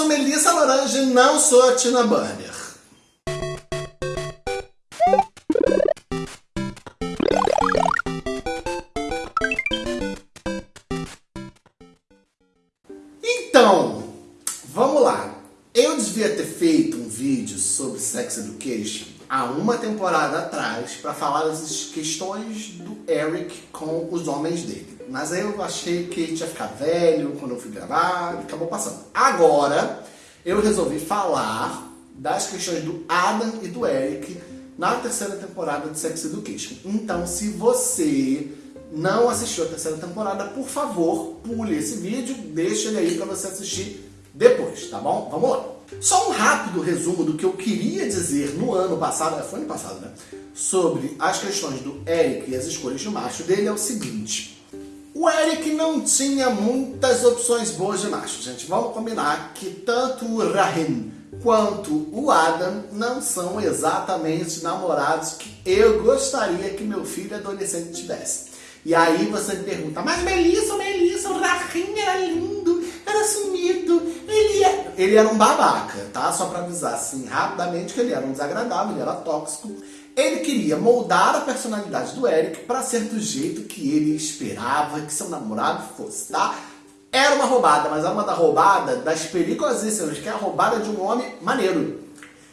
sou Melissa Lorange, não sou a Tina Burner. Então, vamos lá. Eu devia ter feito um vídeo sobre Sex Education há uma temporada atrás para falar das questões do Eric com os homens dele. Mas aí eu achei que tinha ficar velho quando eu fui gravar acabou passando. Agora, eu resolvi falar das questões do Adam e do Eric na terceira temporada de Sex Education. Então, se você não assistiu a terceira temporada, por favor, pule esse vídeo, deixa ele aí para você assistir depois, tá bom? Vamos lá. Só um rápido resumo do que eu queria dizer no ano passado, é, foi ano passado, né? Sobre as questões do Eric e as escolhas de macho dele é o seguinte. O Eric não tinha muitas opções boas de macho, gente. Vamos combinar que tanto o Rahim quanto o Adam não são exatamente namorados que eu gostaria que meu filho adolescente tivesse. E aí você me pergunta, mas Melissa, Melissa, o Rahim era lindo, era sumido, ele, é... ele era um babaca, tá? Só pra avisar assim rapidamente que ele era um desagradável, ele era tóxico. Ele queria moldar a personalidade do Eric para ser do jeito que ele esperava que seu namorado fosse, tá? Era uma roubada, mas é uma da roubada das perigosíssimas, que é a roubada de um homem maneiro.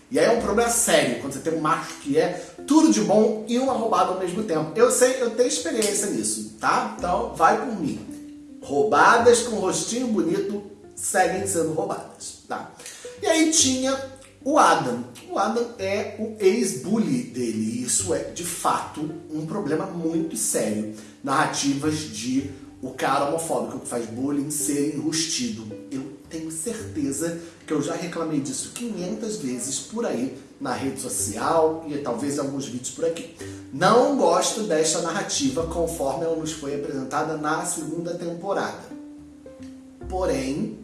E aí é um problema sério, quando você tem um macho que é tudo de bom e uma roubada ao mesmo tempo. Eu sei, eu tenho experiência nisso, tá? Então vai por mim. Roubadas com rostinho bonito seguem sendo roubadas, tá? E aí tinha o Adam. O Adam é o ex-bully dele. E isso é, de fato, um problema muito sério. Narrativas de o cara homofóbico que faz bullying ser enrustido. Eu tenho certeza que eu já reclamei disso 500 vezes por aí na rede social e talvez em alguns vídeos por aqui. Não gosto desta narrativa conforme ela nos foi apresentada na segunda temporada. Porém,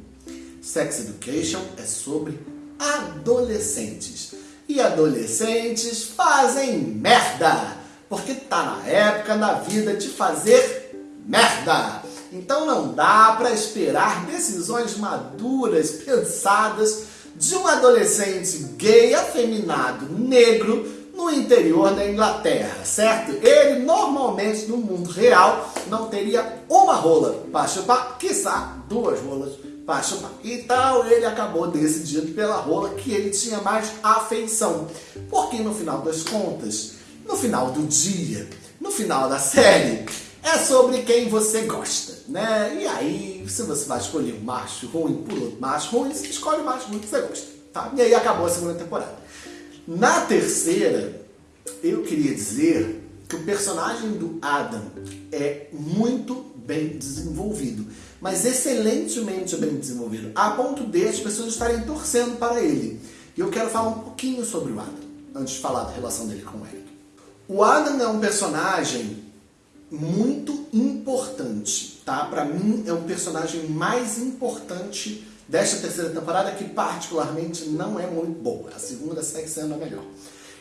Sex Education é sobre adolescentes. E adolescentes fazem merda! Porque tá na época da vida de fazer merda! Então não dá para esperar decisões maduras, pensadas, de um adolescente gay, afeminado, negro, no interior da Inglaterra, certo? Ele normalmente no mundo real não teria uma rola para chupar, quiçá duas rolas para chupar. Então ele acabou decidindo pela rola que ele tinha mais afeição. Porque no final das contas, no final do dia, no final da série, é sobre quem você gosta, né? E aí, se você vai escolher um macho ruim por outro macho ruim, você escolhe o macho ruim que você gosta, tá? E aí acabou a segunda temporada. Na terceira, eu queria dizer que o personagem do Adam é muito bem desenvolvido, mas excelentemente bem desenvolvido, a ponto de as pessoas estarem torcendo para ele. E eu quero falar um pouquinho sobre o Adam, antes de falar da relação dele com o Eric. O Adam é um personagem muito importante, tá? Para mim é o personagem mais importante desta terceira temporada, que particularmente não é muito boa. A segunda segue sendo a melhor.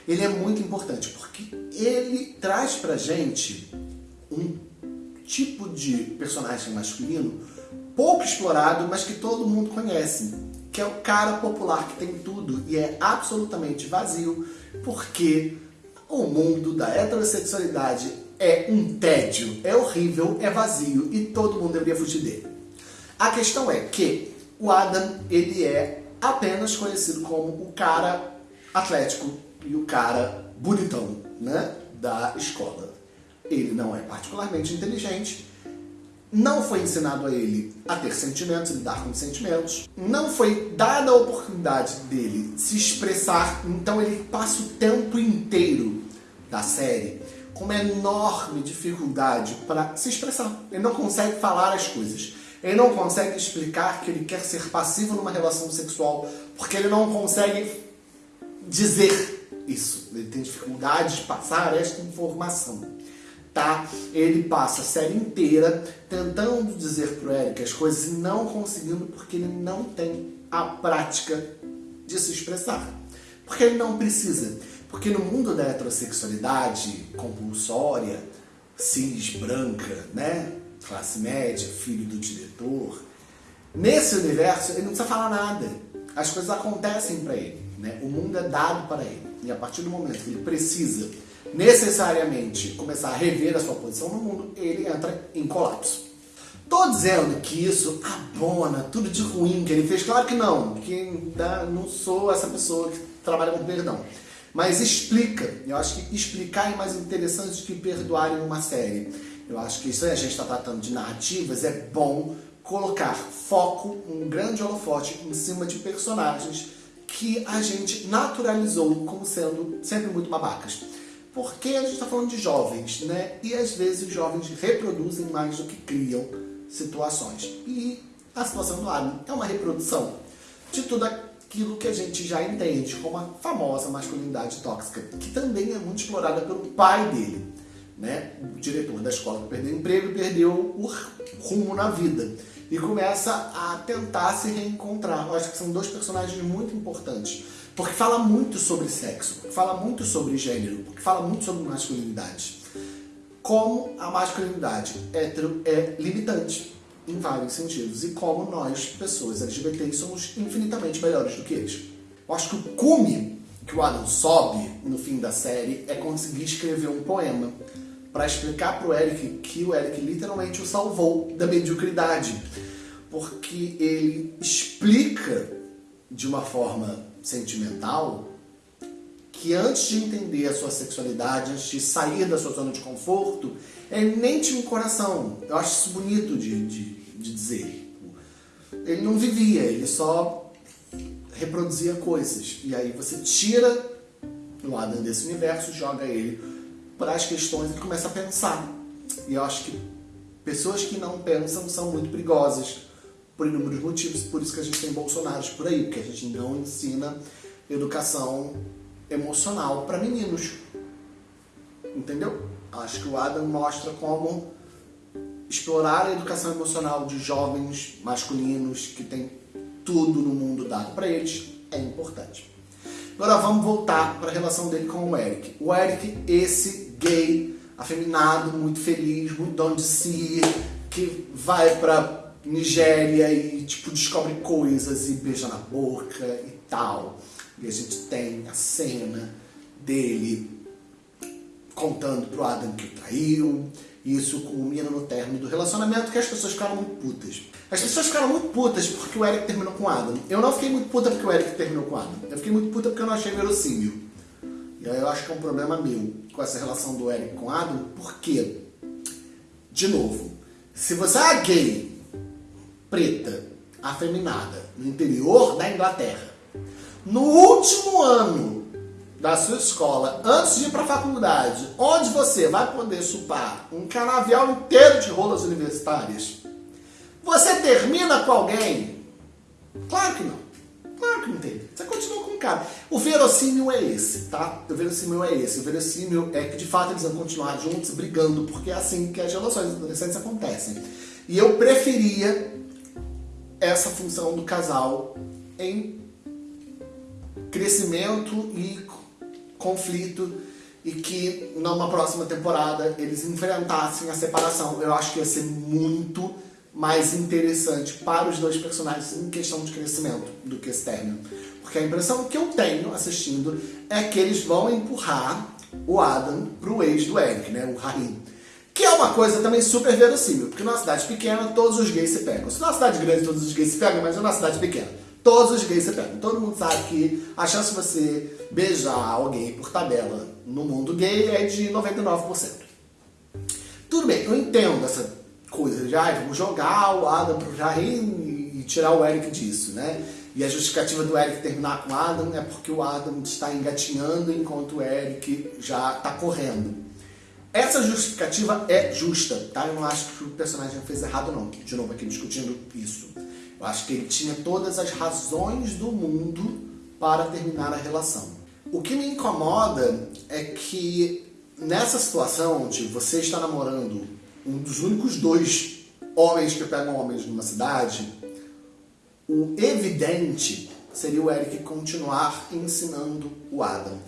Ele é muito importante porque ele traz pra gente um tipo de personagem masculino pouco explorado, mas que todo mundo conhece, que é o cara popular que tem tudo e é absolutamente vazio, porque o mundo da heterossexualidade é um tédio, é horrível, é vazio e todo mundo deveria fugir dele. A questão é que o Adam, ele é apenas conhecido como o cara atlético e o cara bonitão, né, da escola. Ele não é particularmente inteligente, não foi ensinado a ele a ter sentimentos, lidar com sentimentos, não foi dada a oportunidade dele se expressar, então ele passa o tempo inteiro da série com uma enorme dificuldade para se expressar. Ele não consegue falar as coisas. Ele não consegue explicar que ele quer ser passivo numa relação sexual, porque ele não consegue dizer isso. Ele tem dificuldade de passar esta informação. Tá? Ele passa a série inteira tentando dizer pro Eric as coisas e não conseguindo porque ele não tem a prática de se expressar. Porque ele não precisa. Porque no mundo da heterossexualidade compulsória, cis, branca, né? classe média, filho do diretor, nesse universo ele não precisa falar nada. as coisas acontecem para ele, né? O mundo é dado para ele. E a partir do momento que ele precisa necessariamente começar a rever a sua posição no mundo, ele entra em colapso. Tô dizendo que isso abona tudo de ruim que ele fez? Claro que não, que não sou essa pessoa que trabalha com perdão. Mas explica. Eu acho que explicar é mais interessante do que perdoar em uma série. Eu acho que isso aí a gente está tratando de narrativas, é bom colocar foco, um grande holofote em cima de personagens que a gente naturalizou como sendo sempre muito babacas. Porque a gente está falando de jovens, né? E às vezes os jovens reproduzem mais do que criam situações. E a situação do Adam é uma reprodução de tudo aquilo que a gente já entende como a famosa masculinidade tóxica, que também é muito explorada pelo pai dele, né? o diretor da escola que perdeu o emprego e perdeu o rumo na vida. E começa a tentar se reencontrar. Eu acho que são dois personagens muito importantes. Porque fala muito sobre sexo, fala muito sobre gênero, porque fala muito sobre masculinidade como a masculinidade hétero é limitante em vários sentidos e como nós, pessoas LGBTs, somos infinitamente melhores do que eles. Eu acho que o cume que o Adam sobe no fim da série é conseguir escrever um poema para explicar para o Eric que o Eric literalmente o salvou da mediocridade, porque ele explica de uma forma sentimental que antes de entender a sua sexualidade, antes de sair da sua zona de conforto, ele nem um coração. Eu acho isso bonito de, de, de dizer. Ele não vivia, ele só reproduzia coisas. E aí você tira o Adam desse universo, joga ele para as questões e começa a pensar. E eu acho que pessoas que não pensam são muito perigosas por inúmeros motivos. Por isso que a gente tem Bolsonaros por aí, porque a gente não ensina educação emocional para meninos. Entendeu? Acho que o Adam mostra como explorar a educação emocional de jovens masculinos que tem tudo no mundo dado para eles é importante. Agora vamos voltar para a relação dele com o Eric. O Eric, esse gay, afeminado, muito feliz, muito dono de si, que vai para Nigéria e tipo descobre coisas e beija na boca e tal. E a gente tem a cena dele contando pro Adam que o traiu. E isso culmina no término do relacionamento que as pessoas ficaram muito putas. As pessoas ficaram muito putas porque o Eric terminou com o Adam. Eu não fiquei muito puta porque o Eric terminou com o Adam. Eu fiquei muito puta porque eu não achei verossímil. E aí eu acho que é um problema meu com essa relação do Eric com o Adam. Porque, de novo, se você é gay, preta, afeminada, no interior da Inglaterra, no último ano da sua escola, antes de ir para a faculdade, onde você vai poder chupar um canavial inteiro de rolas universitárias, você termina com alguém? Claro que não. Claro que não tem. Você continua com o cara. O verossímil é esse, tá? O verossímil é esse. O verossímil é que de fato eles vão continuar juntos brigando, porque é assim que as relações adolescentes acontecem. E eu preferia essa função do casal em crescimento e conflito e que numa próxima temporada eles enfrentassem a separação. Eu acho que ia ser muito mais interessante para os dois personagens em questão de crescimento do que esse término. Porque a impressão que eu tenho assistindo é que eles vão empurrar o Adam pro ex do Eric, né, o Rahim. Que é uma coisa também super verossímil, porque numa cidade pequena todos os gays se pegam. Se numa cidade grande todos os gays se pegam, mas numa cidade pequena Todos os gays você pega. Todo mundo sabe que a chance de você beijar alguém por tabela no mundo gay é de 99%. Tudo bem, eu entendo essa coisa de, ah, vamos jogar o Adam pro Jair e tirar o Eric disso, né? E a justificativa do Eric terminar com o Adam é porque o Adam está engatinhando enquanto o Eric já está correndo. Essa justificativa é justa, tá? Eu não acho que o personagem fez errado não. De novo aqui discutindo isso. Eu acho que ele tinha todas as razões do mundo para terminar a relação. O que me incomoda é que nessa situação onde você está namorando um dos únicos dois homens que pegam homens numa cidade, o evidente seria o Eric continuar ensinando o Adam.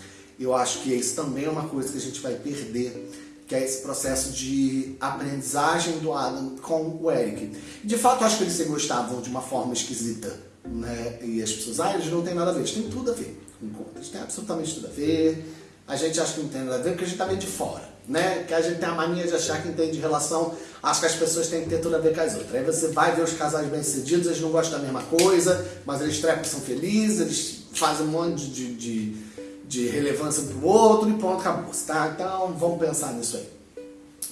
Eu acho que isso também é uma coisa que a gente vai perder que é esse processo de aprendizagem do Adam com o Eric. De fato, acho que eles se gostavam de uma forma esquisita né? E as pessoas, ah, eles não têm nada a ver. Eles têm tudo a ver com contas, tem absolutamente tudo a ver. A gente acha que não tem nada a ver porque a gente tá meio de fora, né? Que a gente tem a mania de achar que entende relação, acha que as pessoas têm que ter tudo a ver com as outras. Aí você vai ver os casais bem-sucedidos, eles não gostam da mesma coisa, mas eles trepam são felizes, eles fazem um monte de, de, de relevância pro outro e pronto, acabou, tá? Então vamos pensar nisso aí.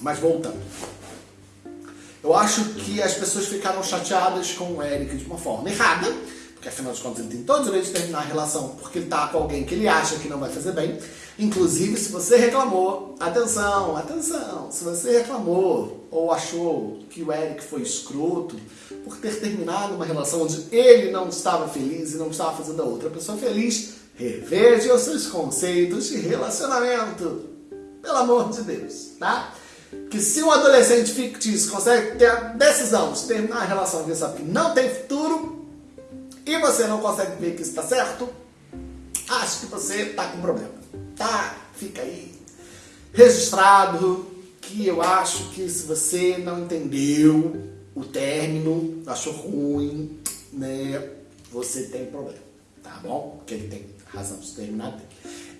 Mas voltando. Eu acho que as pessoas ficaram chateadas com o Eric de uma forma errada, porque afinal de contas ele tem todo o direito de terminar a relação porque ele tá com alguém que ele acha que não vai fazer bem. Inclusive, se você reclamou, atenção, atenção, se você reclamou ou achou que o Eric foi escroto por ter terminado uma relação onde ele não estava feliz e não estava fazendo a outra pessoa feliz, reveja os seus conceitos de relacionamento. Pelo amor de Deus, tá? que se um adolescente fictício consegue ter a decisão de terminar a relação que sabe que não tem futuro e você não consegue ver que está certo, acho que você está com problema. Tá? Fica aí registrado que eu acho que se você não entendeu o término, achou ruim, né, você tem problema, tá bom? Porque ele tem razão de terminar.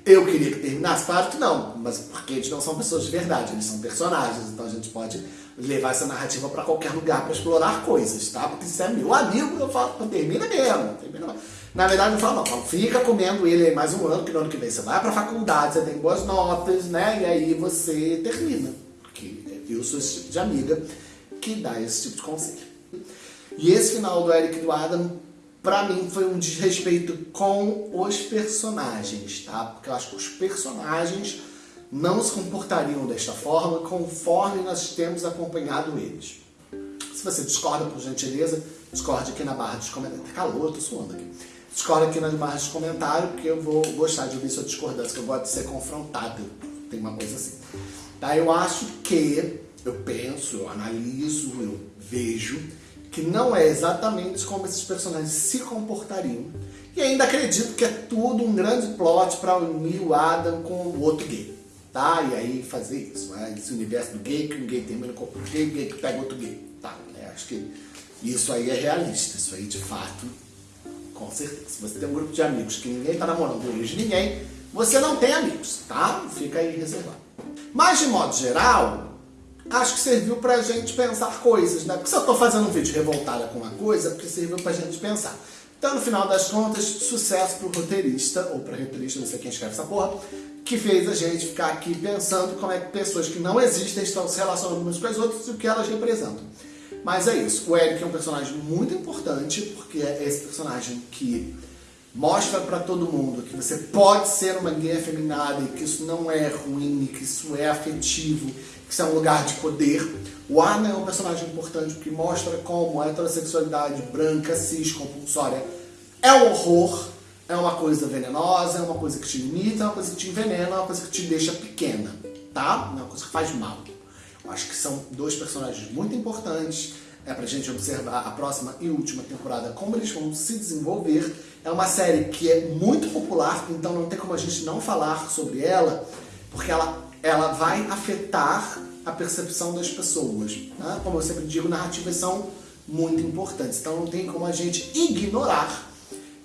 Eu queria que terminasse? Claro que não, mas porque eles não são pessoas de verdade, eles são personagens, então a gente pode levar essa narrativa para qualquer lugar para explorar coisas, tá? Porque se é meu amigo, eu falo, termina mesmo, termina mesmo. Na verdade, eu falo, não, falo, fica comendo ele aí mais um ano, que no ano que vem você vai pra faculdade, você tem boas notas, né? E aí você termina. Porque eu sou esse tipo de amiga que dá esse tipo de conselho. E esse final do Eric e do Adam pra mim foi um desrespeito com os personagens, tá? Porque eu acho que os personagens não se comportariam desta forma conforme nós temos acompanhado eles. Se você discorda, por gentileza, discorde aqui na barra dos comentários. Tá calor, tô suando aqui. Discorda aqui nas barras de comentário, porque eu vou gostar de ouvir sua discordância, que eu gosto de ser confrontado. Tem uma coisa assim. Tá? Eu acho que, eu penso, eu analiso, eu vejo que não é exatamente como esses personagens se comportariam. E ainda acredito que é tudo um grande plot para unir o Adam com o outro gay. Tá? E aí fazer isso. Né? Esse universo do gay, que um gay termina com outro gay, o gay que pega outro gay. Tá? Né? Acho que isso aí é realista. Isso aí, de fato, com certeza. Se você tem um grupo de amigos que ninguém tá namorando hoje ninguém, você não tem amigos, tá? Fica aí reservado. Mas, de modo geral, acho que serviu pra gente pensar coisas, né? Porque se eu tô fazendo um vídeo revoltada com uma coisa, é porque serviu pra gente pensar. Então, no final das contas, sucesso pro roteirista, ou pra roteirista, não sei quem escreve essa porra, que fez a gente ficar aqui pensando como é que pessoas que não existem estão se relacionando umas com as outras e o que elas representam. Mas é isso, o Eric é um personagem muito importante, porque é esse personagem que mostra para todo mundo que você pode ser uma gay afeminada e que isso não é ruim, que isso é afetivo, que isso é um lugar de poder. O Arna é um personagem importante porque mostra como a heterossexualidade branca, cis, compulsória é um horror, é uma coisa venenosa, é uma coisa que te limita, é uma coisa que te envenena, é uma coisa que te deixa pequena, tá? É uma coisa que faz mal. Eu acho que são dois personagens muito importantes, é pra gente observar a próxima e última temporada, como eles vão se desenvolver. É uma série que é muito popular, então não tem como a gente não falar sobre ela, porque ela, ela vai afetar a percepção das pessoas. Né? Como eu sempre digo, narrativas são muito importantes, então não tem como a gente ignorar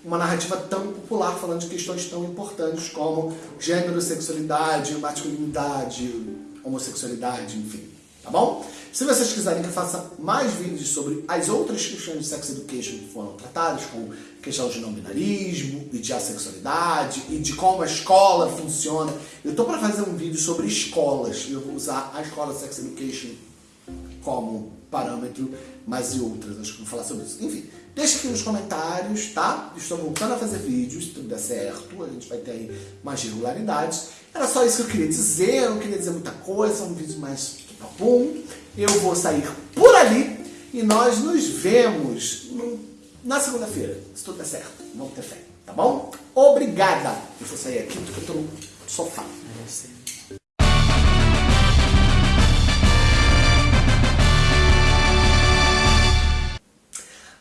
uma narrativa tão popular falando de questões tão importantes como gênero, sexualidade, masculinidade, homossexualidade, enfim, tá bom? Se vocês quiserem que eu faça mais vídeos sobre as outras questões de sex education que foram tratadas, como questão de não binarismo e de assexualidade e de como a escola funciona, eu tô para fazer um vídeo sobre escolas. Eu vou usar a escola sex education como parâmetro, mas e outras, acho que vou falar sobre isso. Enfim, deixa aqui nos comentários, tá? Estou voltando a fazer vídeos, se tudo der certo, a gente vai ter aí mais regularidades. Era só isso que eu queria dizer, eu não queria dizer muita coisa, um vídeo mais papum. Eu vou sair por ali e nós nos vemos na segunda-feira, se tudo der certo. Vamos ter fé, tá bom? Obrigada! Eu vou sair aqui porque eu tô no sofá.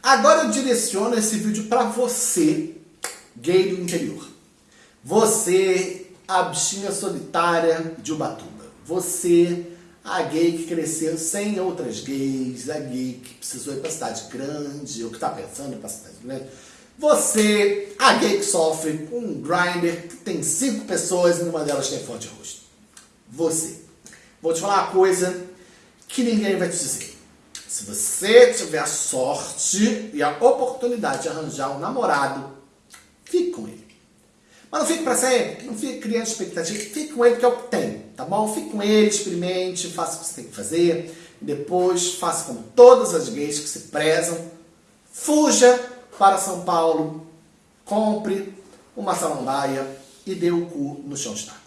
Agora eu direciono esse vídeo para você, gay do interior. Você, a bichinha solitária de Ubatuba. Você, a gay que cresceu sem outras gays, a gay que precisou ir para cidade grande, ou que está pensando em ir para cidade grande. Você, a gay que sofre com um grinder que tem cinco pessoas e uma delas tem forte rosto. Você. Vou te falar uma coisa que ninguém vai te dizer. Se você tiver a sorte e a oportunidade de arranjar um namorado, fique com ele. Mas não fique para sempre, não fique criando expectativa, fique com ele porque é o que tem, tá bom? Fique com ele, experimente, faça o que você tem que fazer, depois faça como todas as gays que se prezam, fuja para São Paulo, compre uma samambaia e dê o cu no chão de.